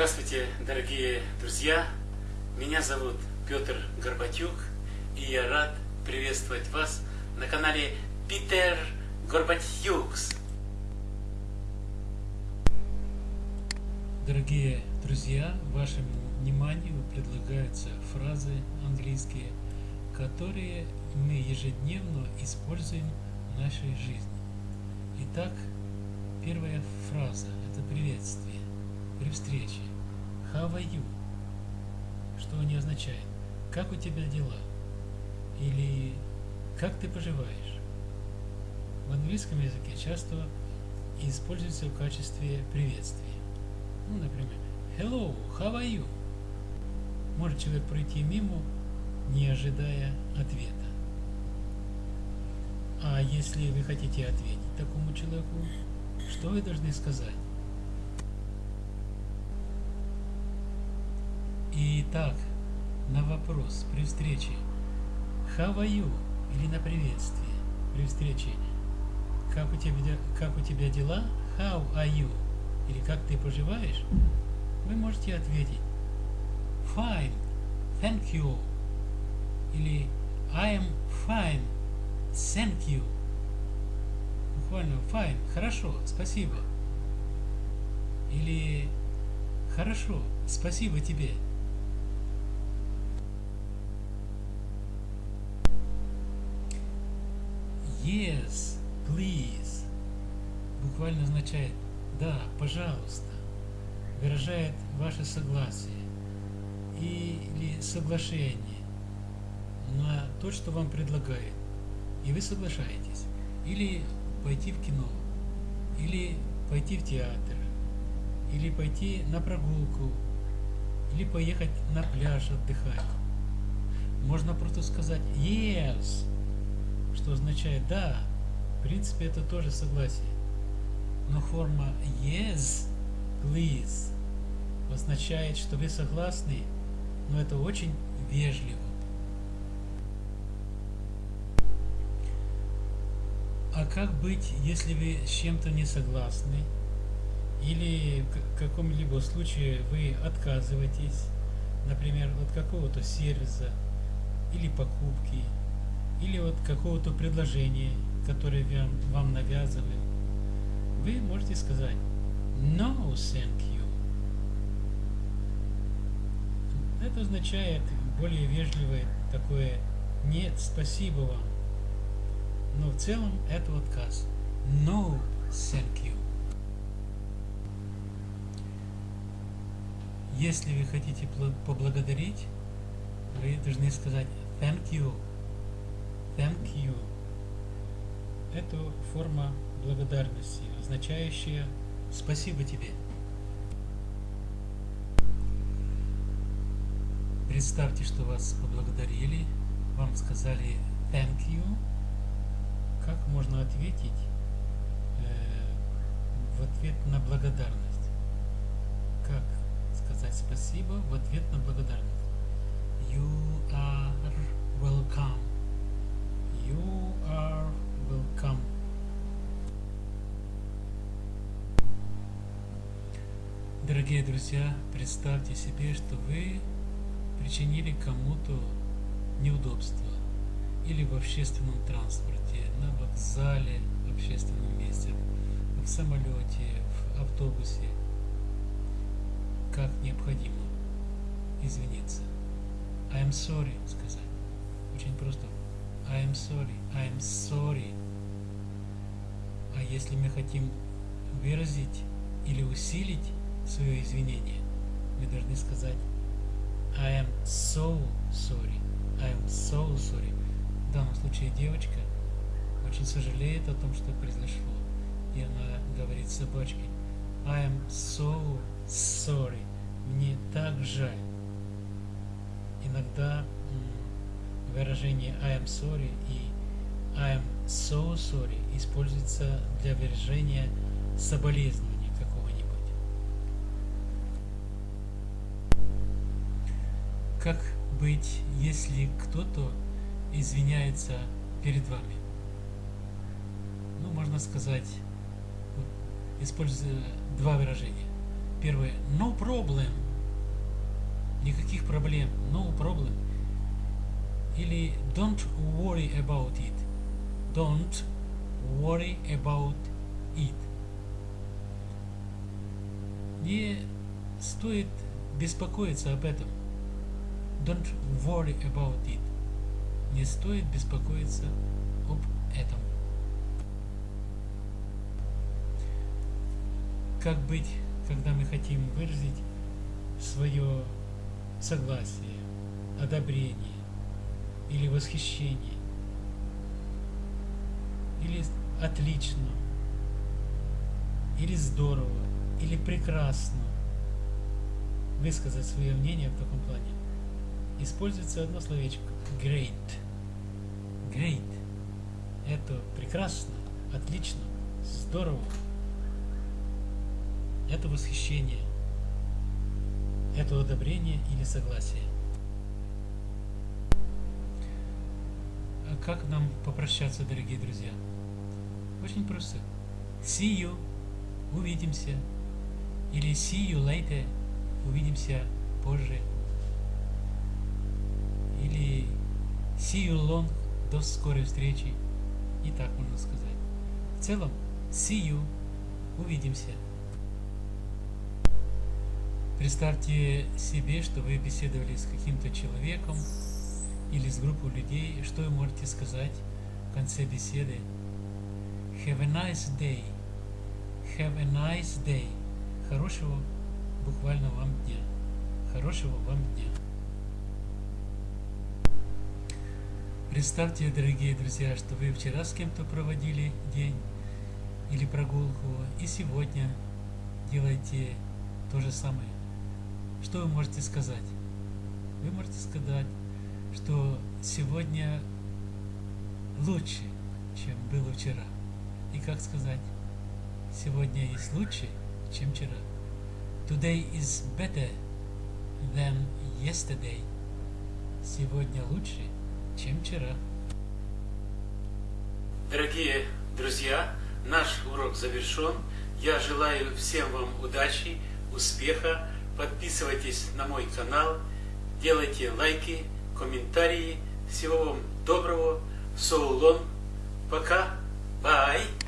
Здравствуйте, дорогие друзья! Меня зовут Петр Горбатюк, и я рад приветствовать вас на канале Питер Горбатюкс. Дорогие друзья, вашему вниманию предлагаются фразы английские, которые мы ежедневно используем в нашей жизни. Итак, первая фраза – это приветствие при встрече. How are you? Что они означают? Как у тебя дела? Или как ты поживаешь? В английском языке часто используется в качестве приветствия. Ну, например, Hello, how are you? Может человек пройти мимо, не ожидая ответа. А если вы хотите ответить такому человеку, что вы должны сказать? Итак, на вопрос при встрече How are you? или на приветствие при встрече как у тебя, как у тебя дела? How are you? Или как ты поживаешь? Вы можете ответить Fine, thank you. Или I am fine, thank you. Буквально fine, хорошо, спасибо. Или хорошо, спасибо тебе. Yes, please буквально означает «да, пожалуйста», выражает ваше согласие или соглашение на то, что вам предлагает, и вы соглашаетесь. Или пойти в кино, или пойти в театр, или пойти на прогулку, или поехать на пляж отдыхать. Можно просто сказать «yes», что означает «да». В принципе, это тоже согласие. Но форма «yes, please» означает, что вы согласны, но это очень вежливо. А как быть, если вы с чем-то не согласны? Или в каком-либо случае вы отказываетесь, например, от какого-то сервиса или покупки, или от какого-то предложения, которое вам, вам навязывают, вы можете сказать No, thank you. Это означает более вежливое такое Нет, спасибо вам. Но в целом это отказ. No, thank you. Если вы хотите поблагодарить, вы должны сказать thank you Thank you. Это форма благодарности, означающая спасибо тебе. Представьте, что вас поблагодарили, вам сказали thank you. Как можно ответить э, в ответ на благодарность? Как сказать спасибо в ответ на благодарность? Дорогие друзья, представьте себе, что вы причинили кому-то неудобство или в общественном транспорте, на вокзале, в общественном месте, в самолете, в автобусе, как необходимо извиниться. I am sorry сказать. Очень просто. I am sorry, I am sorry. А если мы хотим выразить или усилить свое извинение, мы должны сказать I am so sorry, I am so sorry. В данном случае девочка очень сожалеет о том, что произошло. И она говорит собачке I am so sorry. Мне так жаль. Иногда выражение I am sorry и I am so sorry используется для выражения соболезнования Как быть, если кто-то извиняется перед вами? Ну, можно сказать, используя два выражения. Первое. No problem. Никаких проблем. No problem. Или don't worry about it. Don't worry about it. Не стоит беспокоиться об этом. Don't worry about it. Не стоит беспокоиться об этом. Как быть, когда мы хотим выразить свое согласие, одобрение или восхищение, или отлично, или здорово, или прекрасно высказать свое мнение в таком плане. Используется одно словечко great. Great. Это прекрасно, отлично, здорово. Это восхищение. Это одобрение или согласие. А как нам попрощаться, дорогие друзья? Очень просто. See you. Увидимся. Или see you later. Увидимся позже. Или see you long. До скорой встречи. И так можно сказать. В целом, see you. Увидимся. Представьте себе, что вы беседовали с каким-то человеком или с группой людей, что вы можете сказать в конце беседы. Have a nice day. Have a nice day. Хорошего буквально вам дня. Хорошего вам дня. Представьте, дорогие друзья, что вы вчера с кем-то проводили день или прогулку, и сегодня делаете то же самое. Что вы можете сказать? Вы можете сказать, что сегодня лучше, чем было вчера. И как сказать? Сегодня есть лучше, чем вчера. Today is better than yesterday. Сегодня лучше, чем вчера. Дорогие друзья, наш урок завершен. Я желаю всем вам удачи, успеха. Подписывайтесь на мой канал, делайте лайки, комментарии. Всего вам доброго. Long. Пока. Bye.